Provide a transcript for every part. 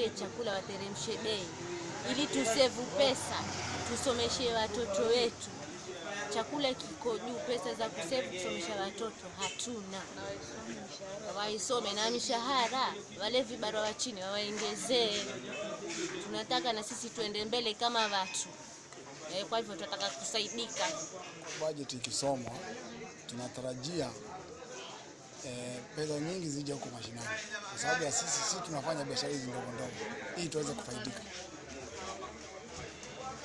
watuletee chakula, wateremshe bei ili tusevu pesa, tusomeshe watoto wetu. Chakula kiko juu, pesa za kusevu kusomesha watoto hatuna, waisome na mishahara, wale vibarua wa chini wawaongezee. Tunataka na sisi tuende mbele kama watu e, kwa hivyo tunataka kusaidika. Bajeti ikisomwa tunatarajia eh, pesa nyingi zije huko mashinani, kwa sababu ya sisi sisi tunafanya biashara hizi ndogo ndogo ili tuweze kufaidika.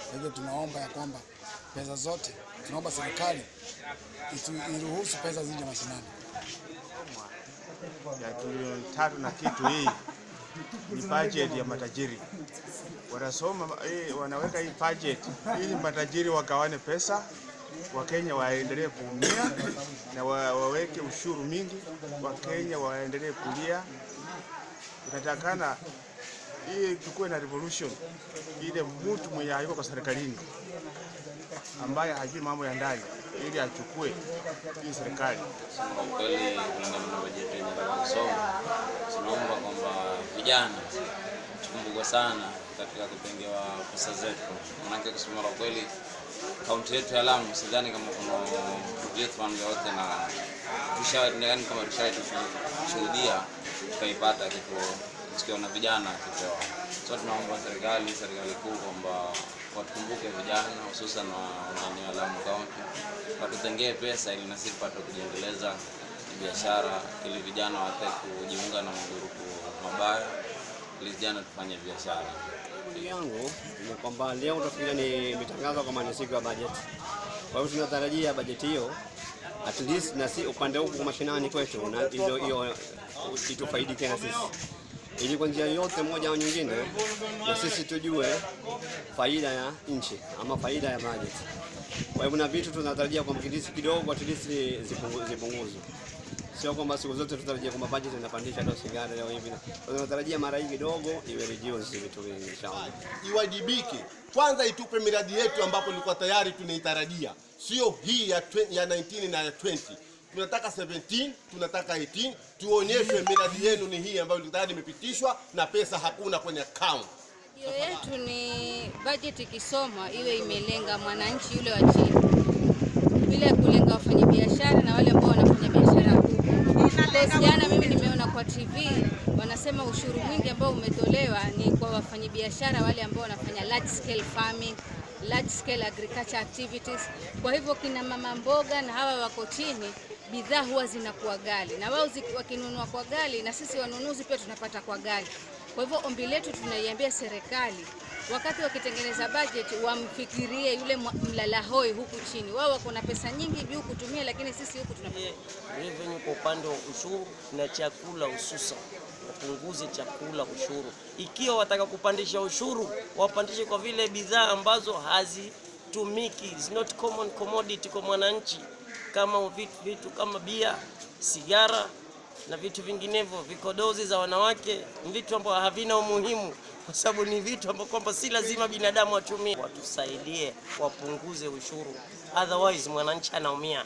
Kwa hivyo tunaomba ya kwamba pesa zote, tunaomba serikali iruhusu pesa zije mashinani. ya trilioni tatu na kitu hii ni budget ya matajiri. Wanasoma eh, wanaweka hii budget ili matajiri wagawane pesa, Wakenya waendelee kuumia na wa, waweke ushuru mingi, Wakenya waendelee kulia. Inatakana hii tukuwe na revolution, ile mtu mwenye hayuko kwa serikalini ambaye hajui mambo ya ndani ili achukue hii serikali. Kwa kweli kulingana na bajeti yenye kusoma, tunaomba kwamba vijana tukumbukwe sana katika kutengewa pesa zetu, manake kusema la kweli, kaunti yetu ya Lamu sidhani kama kuna fund yoyote, na tushaani kama tushashuhudia tukaipata kitu na vijana kipewa. So tunaomba serikali serikali kuu kwamba watukumbuke vijana hususan maeneo ya Lamu kaunti watutengee pesa ili na sisi tupate kujiendeleza biashara, ili vijana wate kujiunga na magurupu mabaya, ili vijana tufanye biashara. Ndugu yangu ni kwamba leo utafikiria ni imetangazwa kama ni siku ya bajeti. Kwa hiyo tunatarajia bajeti hiyo at least na si upande huku mashinani kwetu, na hiyo hiyo itufaidike na sisi, ili kwa njia yote moja au nyingine, na sisi tujue faida ya nchi ama faida ya bajeti. Kwa hivyo na vitu tunatarajia kwamba kidogo at least zipungu- zipunguzwe, sio kwamba siku zote tutarajia kwamba budget inapandisha leo sigara leo hivi. Tunatarajia mara hii kidogo iwe reduce vitu vingi inshallah. iwajibike kwanza, itupe miradi yetu ambapo ilikuwa tayari tunaitarajia, sio hii ya, 20 ya 19 na ya 20. Tunataka 17, tunataka 18, tuonyeshwe miradi yenu ni hii ambayo tayari imepitishwa na pesa hakuna kwenye account. Hiyo yetu ni budget ikisomwa iwe imelenga mwananchi yule wa chini, bila kulenga wafanyabiashara na wale ambao. Because Jana mimi nimeona kwa TV wanasema ushuru mwingi ambao umetolewa ni kwa wafanyabiashara wale ambao wanafanya large scale farming, large scale agriculture activities. Kwa hivyo kina mama mboga na hawa wako chini, bidhaa huwa zinakuwa gali, na wao wakinunua kwa gali, na sisi wanunuzi pia tunapata kwa gali. Kwa hivyo ombi letu tunaiambia serikali wakati wakitengeneza budget wamfikirie yule mlalahoi mlala hoi huku chini. Wao wako na pesa nyingi juu kutumia, lakini sisi huku tuna kwa upande wa ushuru na chakula hususan wapunguze chakula ushuru. Ikiwa wataka kupandisha ushuru, wapandishe kwa vile bidhaa ambazo hazitumiki, is not common commodity kwa mwananchi, kama vitu, vitu kama bia, sigara na vitu vinginevyo, vikodozi za wanawake, vitu ambavyo havina umuhimu kwa sababu ni vitu ambavyo kwamba si lazima binadamu atumie. Watusaidie wapunguze ushuru, otherwise mwananchi anaumia.